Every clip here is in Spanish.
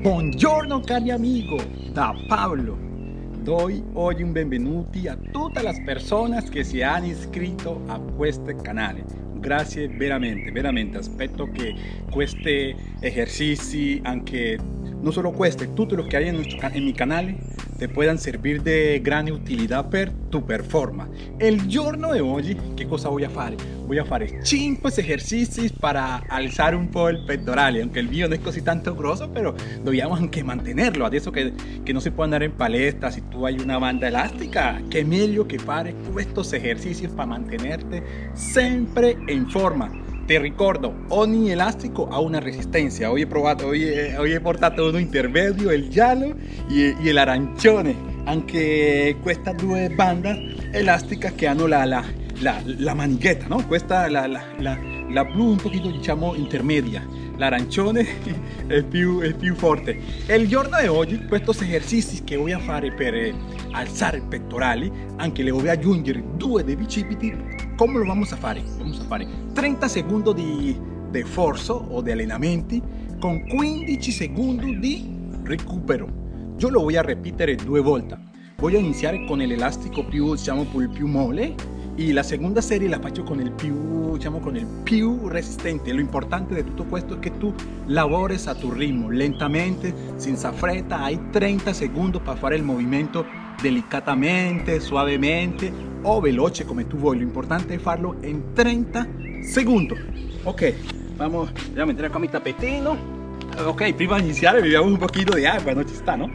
Buongiorno cari amigo, da Pablo. Doy oggi un benvenuti a tutte le persone che si hanno iscritto a questo canale. Grazie veramente, veramente. Aspetto che questi esercizi, anche non solo questi, tutto lo che hay en, nuestro, mi canale, te puedan servir de gran utilidad per tu performance. El giorno de hoy, ¿qué cosa voy a hacer? Voy a hacer 5 ejercicios para alzar un po' el pectoral, aunque el video no es così tanto grosso, pero dobbiamo anche mantenerlo. Adesso que, que no se puede andar en palestra, si tú hay una banda elástica, qué meglio que fare estos ejercicios para mantenerte siempre en forma. Te ricordo, ogni elastico ha una resistencia. Hoy he probado, hoy hoy he portato uno intermedio, el giallo y, y el arancione. Anche queste due bande elásticas che hanno la, la, la, la manichetta, no? Questa la, la, la, la un pochino diciamo intermedia. L'arancione è più, è più forte. El giorno di oggi, questi esercizi voy a fare per eh, alzare i pettorali, anche le voy a aggiungere due dei bicipiti ¿Cómo lo vamos a hacer? Vamos a hacer 30 segundos de, de forzo o de allenamenti con 15 segundos de recupero. Yo lo voy a repetir dos volte. Voy a iniciar con el elástico più, diciamo, più mole y la segunda serie la faccio con el più, diciamo, con el più resistente. Lo importante de todo esto es que tú labores a tu ritmo, lentamente, sin fretta. Hay 30 segundos para hacer el movimiento delicatamente, suavemente o veloce come tu vuoi. Lo importante es hacerlo en 30 segundos. Ok, vamos, voy a meter acá mi tapetino. Ok, prima de iniciar bebiamo un poquito de agua, no ci sta, no?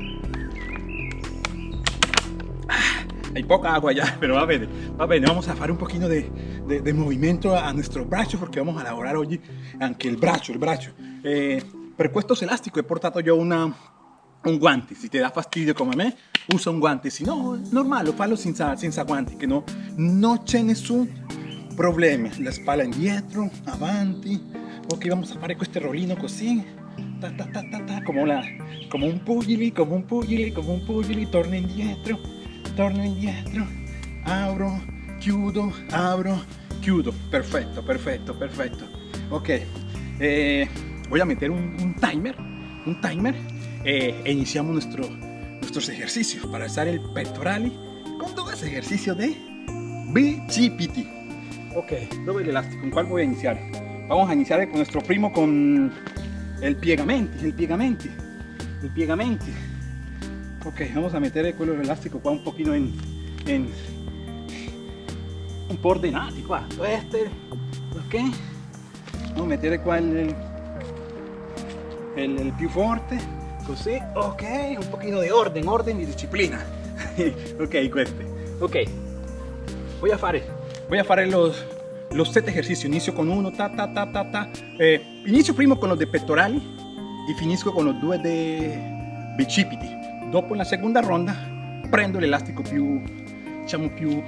Hay poca agua ya, pero va bene, va bene. Vamos a hacer un poquito de, de, de movimiento a nuestro brazo porque vamos a elaborar hoy aunque el brazo, el brazo. Eh, per questo he portato yo una, un guante, si te da fastidio come a me, usa un guante, si no, normal, lo fallo senza, senza guanti, che no, non c'è nessun problema. La spalla indietro, avanti, ok, vamos a fare questo rollino così, ta, ta, ta, come, la, come un pugili, come un pugili, come un pugili, torno indietro, torno indietro, apro, chiudo, apro, chiudo, perfetto, perfetto, perfetto, ok, eh, voy a meter un, un timer, un timer, eh, e iniciamos nuestro nuestros ejercicios para alzar el pectoral con todo ese ejercicio de bicipiti. Ok, doble el elástico, ¿con cuál voy a iniciar? Vamos a iniciar con nuestro primo con el piegamenti, el piegamenti, el piegamenti. Ok, vamos a meter el cuello elástico qua un poquito en, en un po' ordenati qua, este, ok, vamos a meter qua el, el, el più forte, ok un poquito de orden orden y disciplina. Ok este ok. Voy a fare. Voy a fare los los set ejercicios. Inicio con uno ta ta ta ta ta. Eh, primo con los de pectorali y finisco con los due de bicipiti. Dopo la segunda ronda prendo el elástico più diciamo più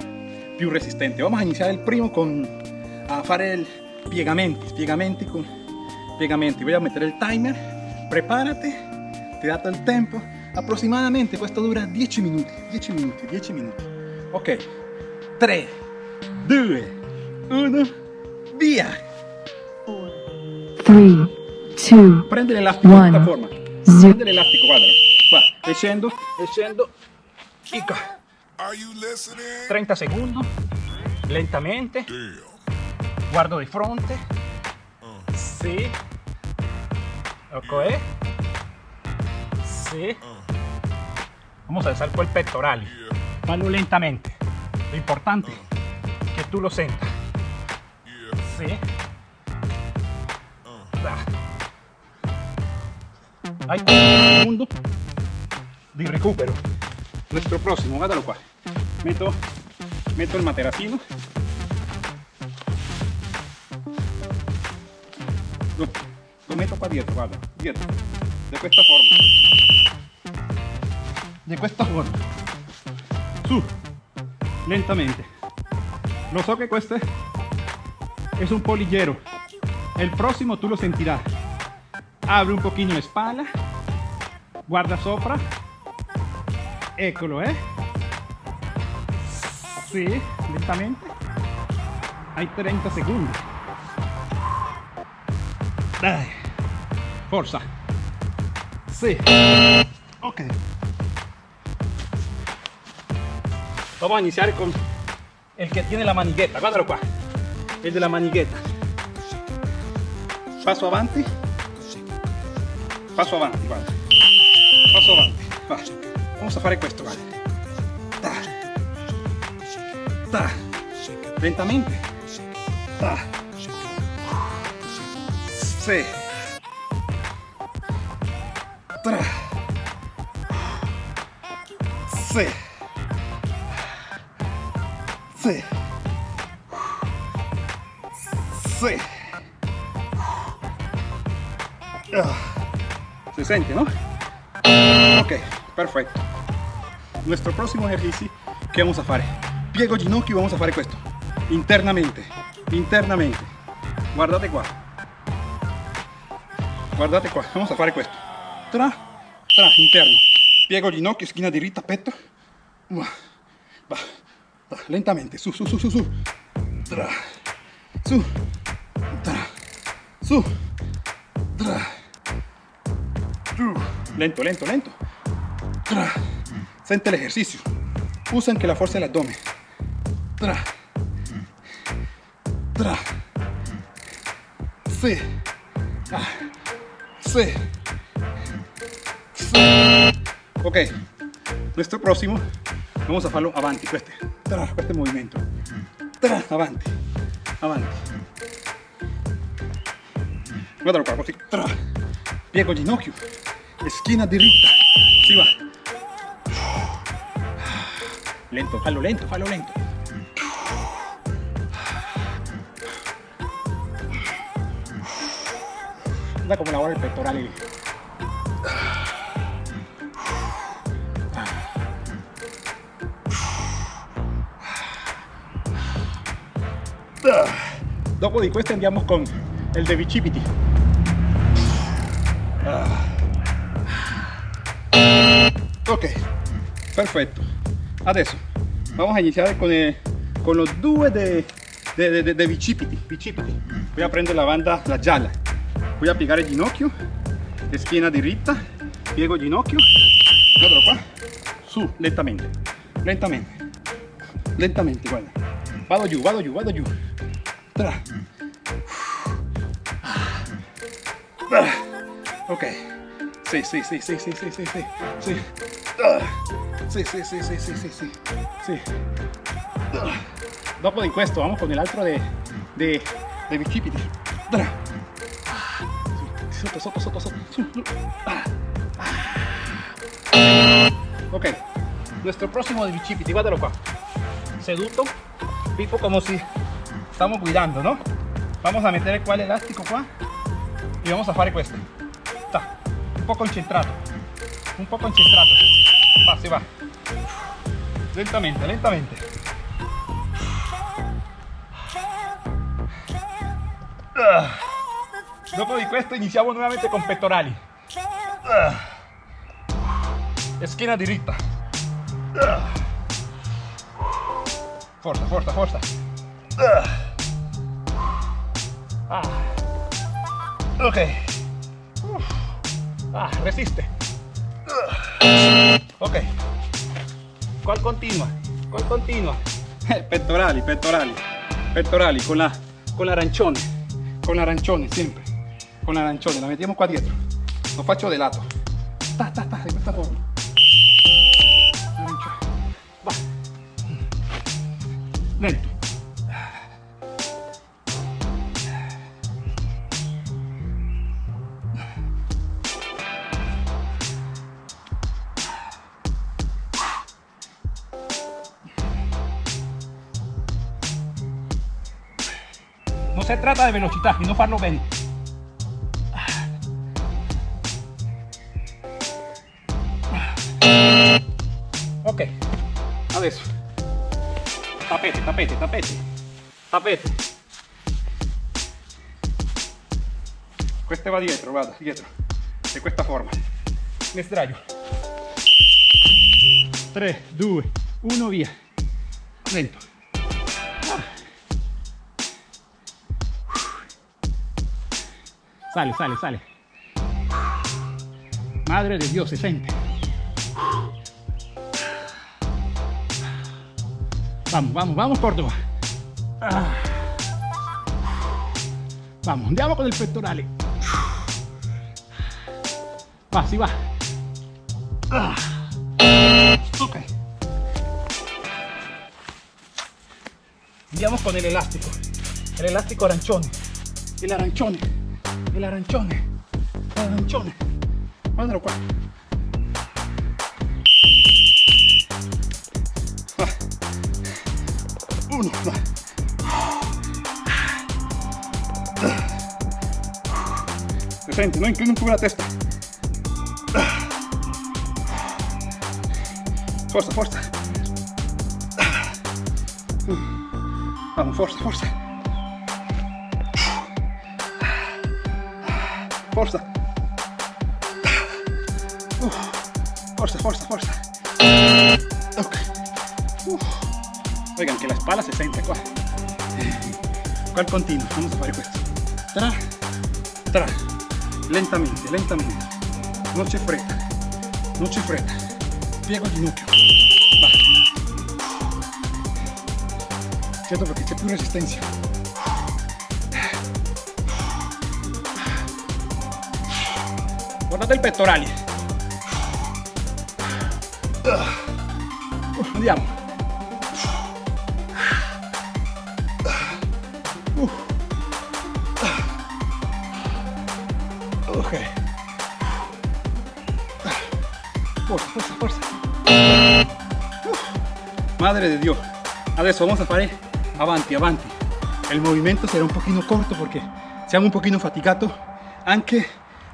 più resistente. Vamos a iniciar el primo con a fare el piegamenti piegamenti con piegamenti. Voy a meter el timer. Prepárate ti dato il tempo? Aproximadamente questo dura 10 minuti. 10 minuti 10 minuti. Ok. 3 2 1 via! 3 2 prende l'elastico in questa forma. prende l'elastico guarda. Qua e scendo e scendo e qua 30 secondi. Lentamente. Guardo di fronte. Sì. Ok Vamos a alzar el pectoral. Hazlo lentamente. Lo importante es que tú lo sientas. Sí. Hay un segundo de recupero. Nuestro próximo, guardalo qua. Meto, meto el materacino. Lo, lo meto qua dietro, guarda, dietro. De esta forma. De questa forma. Su. Lentamente. Lo so que cueste es un polillero. El próximo tú lo sentirás. Abre un poquito la espalda. Guarda sopra. Eccolo eh sí lentamente. Hay 30 segundos. Dai. forza Sí. Ok. Vamos a iniciar con el que tiene la manigueta. Guardalo qua. El de la manigueta. Paso avanti. Paso avanti, guarda. Paso avanti. Va. Vamos a fare questo, guarda. Ta. Ta. Lentamente. Ta. Sì. Sì. Sì. Sì. Ah. Se siente, ¿no? Ok, perfecto. Nuestro próximo ejercicio que vamos a hacer? Piego ginocchio y vamos a hacer esto. Internamente, internamente. Guardate qua. Guardate qua, vamos a hacer esto. Tra, tra, interno. Piego ginocchio, esquina diritta, petto. Va, va, va, lentamente, su, su, su, su, su. Tra, su, tra, su, tra. Lento, lento, lento. Tra. Siente el ejercicio. Usan que la fuerza del abdomen. Tra. Tra. Sí. Ah. Sí. Sí. Ok. Nuestro próximo, vamos a hacerlo avanti, este, tra, este movimiento. Avanti, avanti. Guardalo. Piego ginocchio. Esquina diritta. Si va. Lento, fallo lento, fallo lento. Da como lavora el pectoral. Dopo di questo andiamo con el de bicipiti. Ok, perfecto. Adesso vamos a iniciar con, el, con los due de, de, de, de bicipiti, bicipiti. Voy a prendere la banda, la gialla. Voy a piegare il ginocchio, schiena diritta, piego ginocchio, guardalo qua, su, lentamente, lentamente, lentamente, guarda. Vado giù, vado giù, vado giù. Tra. Ok. Sí, sí, sí, sí, sí, sí, sí, sí. Sí. Sí, sí, sí, sí, sí, sí, sí. sí. Dopo di questo vamos con el altro de, de, de bicipiti. Sotto, sotto, sotto, sotto. Ok. Nuestro próximo de bicipiti, guardalo qua. Seduto, tipo como si estamos cuidando, ¿no? Vamos a meter el elástico qua y vamos a hacer questo. Está. Un poco concentrato. Un poco concentrato. Va, si va. Lentamente, lentamente. Dopo di questo iniziamo nuovamente con pettorali. Esquina diritta. Forza, forza, forza. Ah. Ok. Ah, resiste. Ok. ¿Cuál continua? ¿Cuál continua? Pettorali, pettorali. Pettorali con la con l'arancione. Con l'arancione sempre. Con l'arancione, la mettiamo qua dietro. Lo faccio de lato. Ta, ta, ta, forma. Va. Lento. Se trata de velocidad, sino farlo bene. Ok, adesso tapete, tapete, tapete, tapete. Questo va dietro, guarda, dietro, di questa forma. Mi sdraio. 3, 2, 1, via. Lento. Sale, sale, sale. Madre de Dios, se siente. Vamos, vamos, vamos, Córdoba. Vamos, andiamo con el pectoral. Va, sí va. Ok. Andiamo con el elástico. El elástico arancione. El arancione. El arancione. El arancione. Guardalo qua. Va. Uno, va. frente, no inclino un poco la testa. Forza, forza. Vamos, forza, forza. Forza. Forza, forza, forza. Ok. Oigan, que la espalda se siente qua. ¿Cuál continuo? Vamos a hacer esto. Tra, tra. lentamente, lentamente, no c'è fretta, non c'è fretta, piego il ginocchio, va, certo perché c'è più resistenza, guardate il pettorale, andiamo, Ok. Forza, forza, forza. Madre de Dios. Adesso vamos a fare avanti, avanti. El movimiento será un poquito corto porque siamo un poquito fatigato anche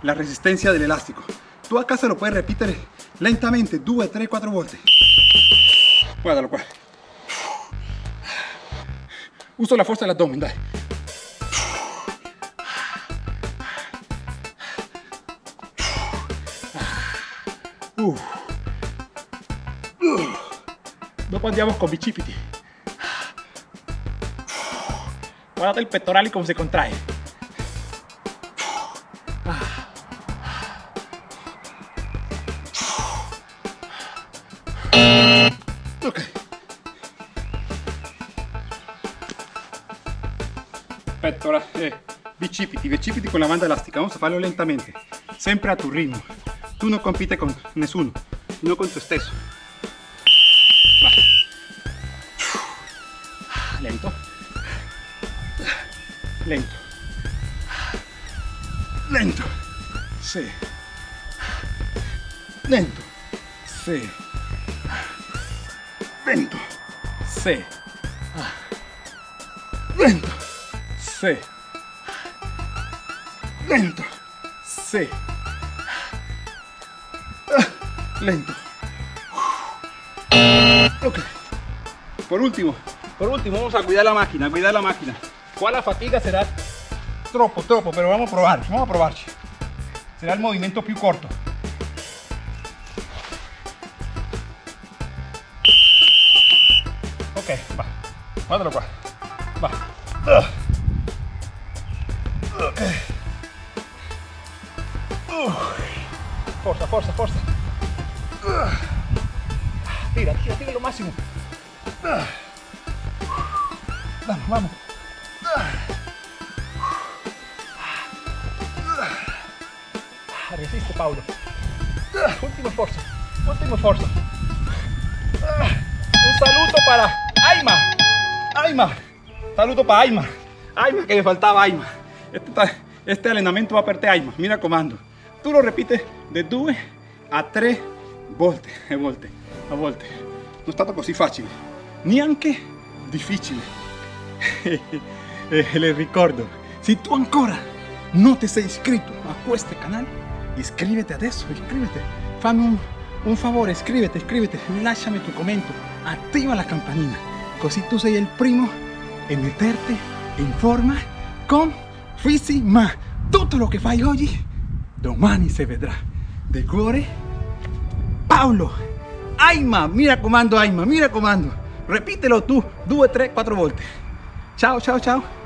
la resistencia del elástico. Tú a casa lo puedes repetir lentamente, 2, 3, 4 volte. Guardalo qua. Uso la fuerza dell'addome, dai. Uh. Uh. Dopo andiamo con bicipiti. Guardate il pettorale come si contrae. Pettora, eh, bicipiti, bicipiti con la banda elástica. Vamos a farlo lentamente, sempre a tu ritmo. Tú no compites con nessuno, no con tu stesso. Va. Lento. Lento. Lento. Sí. Lento. Sí. Lento. Sí. Lento. Sí. Lento. Sí. lento. Ok. Por último, por último, vamos a cuidar la máquina, cuidar la máquina. ¿Cuál la fatiga será? Tropo, tropo, pero vamos a probar, vamos a probar. Será el movimiento più corto. Ok, va. Guardalo qua. Va. Ok. Forza, forza, forza. Tira, tira, tira lo máximo. Vamos, vamos. Resiste, Paulo. Último esfuerzo. Último esfuerzo. Un saludo para Aima. Aima. Saludo para Aima. Aima, que me faltaba Aima. Este, entrenamiento va a perder. Mira comando. Tú lo repites de 2 a 3 volte e volte a volte. Non è stato così facile, neanche difficile. e le ricordo, se tu ancora non ti sei iscritto a questo canale, iscriviti adesso, iscriviti. Fammi un, un favore, iscriviti, iscriviti, lasciami tu commento, attiva la campanina, così tu sei il primo e metterti in forma con Fisi, ma tutto lo che fai oggi, domani si vedrà. De cuore, Paulo. Aima, mira comando Aima, mira comando. Repítelo tú, 2, 3, 4 volte. Chao, chao, chao.